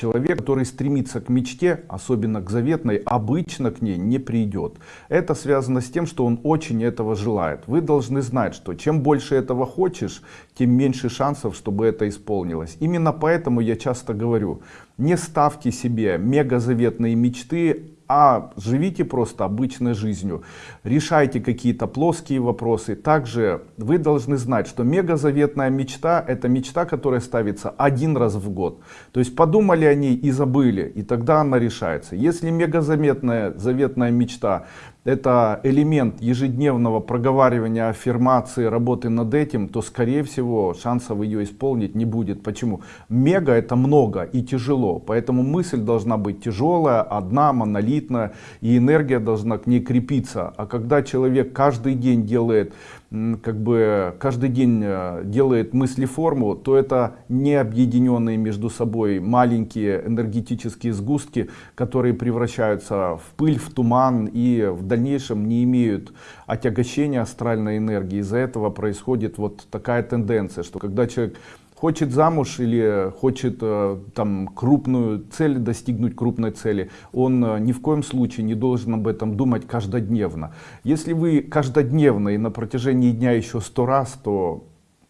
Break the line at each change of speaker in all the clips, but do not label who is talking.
Человек, который стремится к мечте, особенно к заветной, обычно к ней не придет. Это связано с тем, что он очень этого желает. Вы должны знать, что чем больше этого хочешь, тем меньше шансов, чтобы это исполнилось. Именно поэтому я часто говорю, не ставьте себе мегазаветные мечты, а живите просто обычной жизнью. Решайте какие-то плоские вопросы. Также вы должны знать, что мегазаветная мечта это мечта, которая ставится один раз в год. То есть подумали о ней и забыли, и тогда она решается. Если мегазаветная заветная мечта это элемент ежедневного проговаривания аффирмации, работы над этим, то скорее всего шансов ее исполнить не будет. Почему? Мега это много и тяжело, поэтому мысль должна быть тяжелая, одна, монолитная, и энергия должна к ней крепиться. А когда человек каждый день делает как бы каждый день э, делает мыслеформу, то это не объединенные между собой маленькие энергетические сгустки, которые превращаются в пыль, в туман и в дальнейшем не имеют отягощения астральной энергии. Из-за этого происходит вот такая тенденция, что когда человек хочет замуж или хочет э, там крупную цель достигнуть крупной цели он э, ни в коем случае не должен об этом думать каждодневно. Если вы каждодневно и на протяжении дня еще сто раз то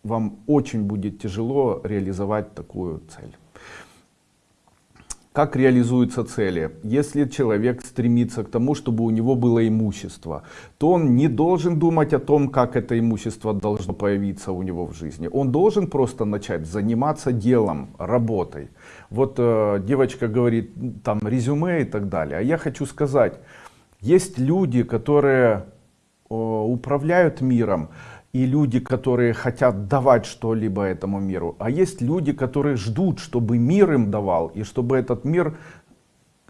вам очень будет тяжело реализовать такую цель как реализуются цели? Если человек стремится к тому, чтобы у него было имущество, то он не должен думать о том, как это имущество должно появиться у него в жизни. Он должен просто начать заниматься делом, работой. Вот э, девочка говорит, там резюме и так далее. А я хочу сказать, есть люди, которые э, управляют миром, и люди, которые хотят давать что-либо этому миру. А есть люди, которые ждут, чтобы мир им давал, и чтобы этот мир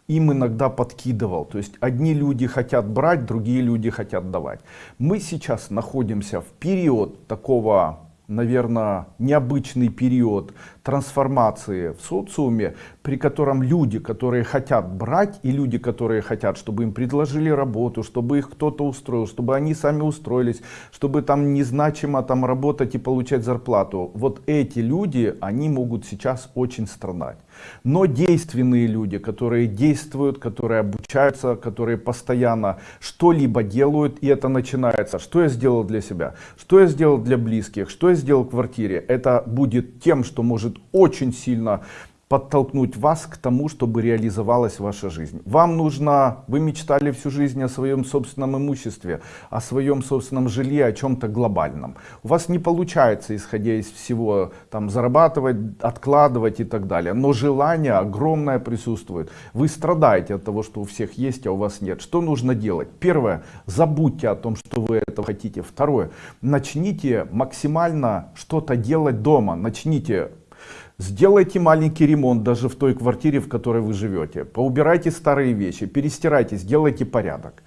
им иногда подкидывал. То есть одни люди хотят брать, другие люди хотят давать. Мы сейчас находимся в период такого наверное, необычный период трансформации в социуме, при котором люди, которые хотят брать, и люди, которые хотят, чтобы им предложили работу, чтобы их кто-то устроил, чтобы они сами устроились, чтобы там незначимо там работать и получать зарплату. Вот эти люди, они могут сейчас очень страдать. Но действенные люди, которые действуют, которые обучаются, которые постоянно что-либо делают, и это начинается, что я сделал для себя, что я сделал для близких, что я сделал в квартире, это будет тем, что может очень сильно подтолкнуть вас к тому, чтобы реализовалась ваша жизнь. Вам нужно, вы мечтали всю жизнь о своем собственном имуществе, о своем собственном жилье, о чем-то глобальном. У вас не получается, исходя из всего, там зарабатывать, откладывать и так далее. Но желание огромное присутствует. Вы страдаете от того, что у всех есть, а у вас нет. Что нужно делать? Первое, забудьте о том, что вы это хотите. Второе, начните максимально что-то делать дома. Начните Сделайте маленький ремонт даже в той квартире, в которой вы живете. Поубирайте старые вещи, перестирайте, сделайте порядок.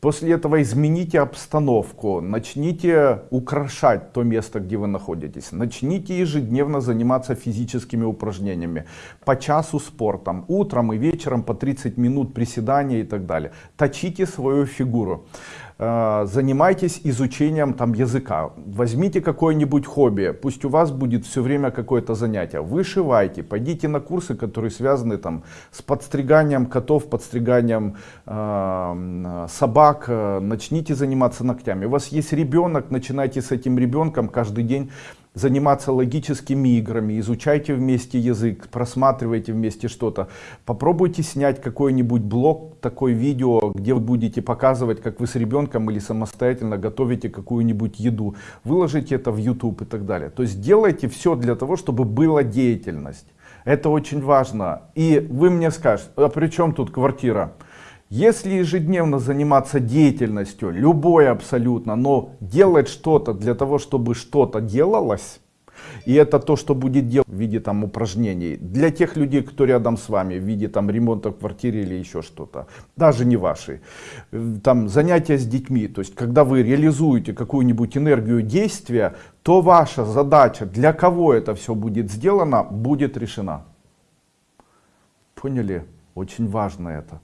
После этого измените обстановку, начните украшать то место, где вы находитесь. Начните ежедневно заниматься физическими упражнениями. По часу спортом, утром и вечером по 30 минут приседания и так далее. Точите свою фигуру. Э, занимайтесь изучением там языка. Возьмите какое-нибудь хобби. Пусть у вас будет все время какое-то занятие. Вышивайте, пойдите на курсы, которые связаны там с подстриганием котов, подстриганием э, собак э, начните заниматься ногтями. У вас есть ребенок, начинайте с этим ребенком каждый день заниматься логическими играми, изучайте вместе язык, просматривайте вместе что-то. Попробуйте снять какой-нибудь блог, такое видео, где вы будете показывать, как вы с ребенком или самостоятельно готовите какую-нибудь еду. Выложите это в YouTube и так далее. То есть делайте все для того, чтобы была деятельность. Это очень важно. И вы мне скажете, а при чем тут квартира? Если ежедневно заниматься деятельностью, любой абсолютно, но делать что-то для того, чтобы что-то делалось, и это то, что будет делать в виде там упражнений для тех людей, кто рядом с вами, в виде там ремонта в квартире или еще что-то, даже не ваши. Там занятия с детьми, то есть когда вы реализуете какую-нибудь энергию действия, то ваша задача, для кого это все будет сделано, будет решена. Поняли? Очень важно это.